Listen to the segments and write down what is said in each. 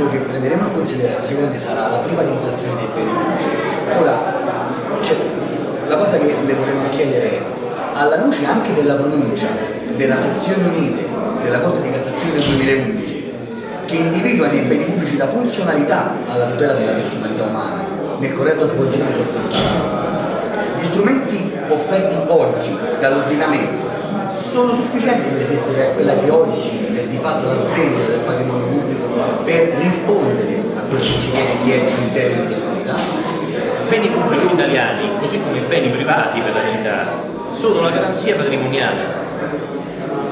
L'argomento che prenderemo in considerazione sarà la privatizzazione dei beni pubblici. Ora, cioè, la cosa che le vorremmo chiedere è, alla luce anche della pronuncia della sezione unite della Corte di Cassazione del 2011, che individua nei beni pubblici la funzionalità alla tutela della personalità umana nel corretto svolgimento dello Stato, gli strumenti offerti oggi dall'ordinamento sono sufficienti per esistere a quella che oggi è di fatto la sveglia del patrimonio pubblico rispondere a quello che ci viene chiesto in termini di? I beni pubblici italiani, così come beni privati per la verità, sono la garanzia patrimoniale.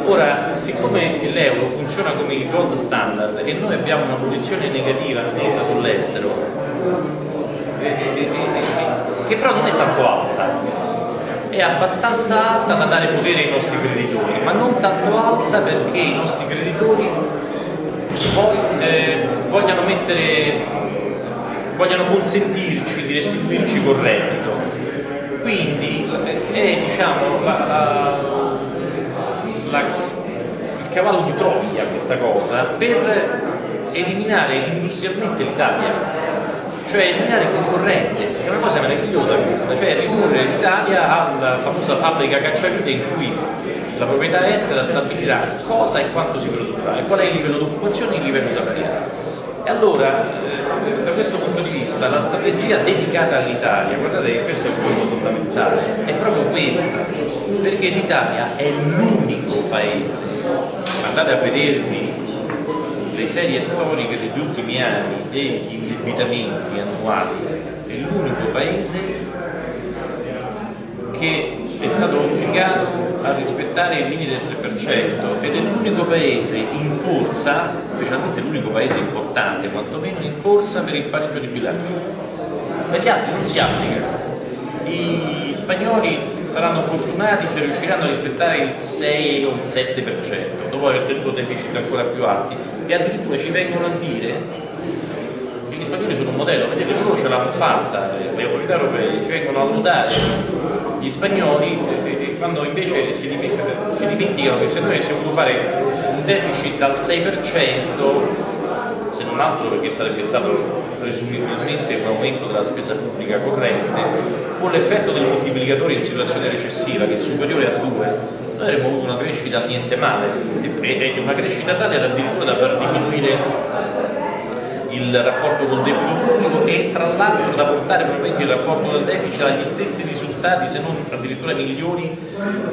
Ora, siccome l'euro funziona come il gold standard e noi abbiamo una posizione negativa netta sull'estero, eh, eh, eh, che però non è tanto alta, è abbastanza alta da dare potere ai nostri creditori, ma non tanto alta perché i nostri creditori poi, vogliano, mettere, vogliano consentirci di restituirci col reddito. Quindi è diciamo, la, la, la, il cavallo di Troia questa cosa per eliminare industrialmente l'Italia cioè eliminare il concorrente, è una cosa meravigliosa questa, cioè ridurre l'Italia alla famosa fabbrica cacciavite in cui la proprietà estera stabilirà cosa e quanto si produrrà e qual è il livello di occupazione e il livello salariale. E allora, eh, da questo punto di vista, la strategia dedicata all'Italia, guardate che questo è il punto fondamentale, è proprio questa, perché l'Italia è l'unico paese, andate a vedervi le serie storiche degli ultimi anni degli indebitamenti annuali. È l'unico paese che è stato obbligato a rispettare i limiti del 3% ed è l'unico paese in corsa, specialmente l'unico paese importante, quantomeno in corsa per il pareggio di bilancio. Per gli altri non si applica. I spagnoli saranno fortunati se riusciranno a rispettare il 6 o il 7% dopo aver tenuto deficit ancora più alti e addirittura ci vengono a dire gli spagnoli sono un modello, vedete loro ce l'hanno fatta, le autorità europee ci vengono a lodare gli spagnoli eh, quando invece si dimenticano, che se noi avessimo voluto fare un deficit al 6% se non altro perché sarebbe stato presumibilmente un aumento della spesa pubblica corrente con l'effetto del moltiplicatore in situazione recessiva che è superiore a 2 noi avremmo avuto una crescita niente male. E una crescita tale da addirittura da far diminuire il rapporto col debito pubblico e tra l'altro da portare probabilmente il rapporto del deficit agli stessi risultati se non addirittura migliori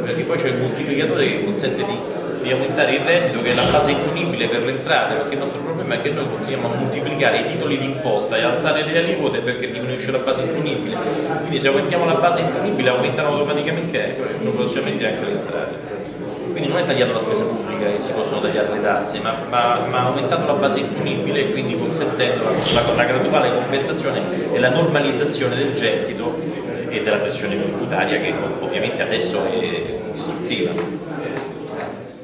perché poi c'è il moltiplicatore che consente di, di, aumentare il reddito che è la base imponibile per le entrate perché il nostro problema è che noi continuiamo a moltiplicare i titoli d'imposta e alzare le aliquote perché diminuisce la base imponibile. Quindi se aumentiamo la base imponibile aumentano automaticamente proporzionalmente anche le entrate. Quindi non è tagliata la spesa pubblica che si possono tagliare le tasse, ma, ma, ma aumentando la base imponibile e quindi consentendo la, la, la, graduale compensazione e la normalizzazione del gettito e della pressione cutanea che ovviamente adesso è distruttiva. Grazie.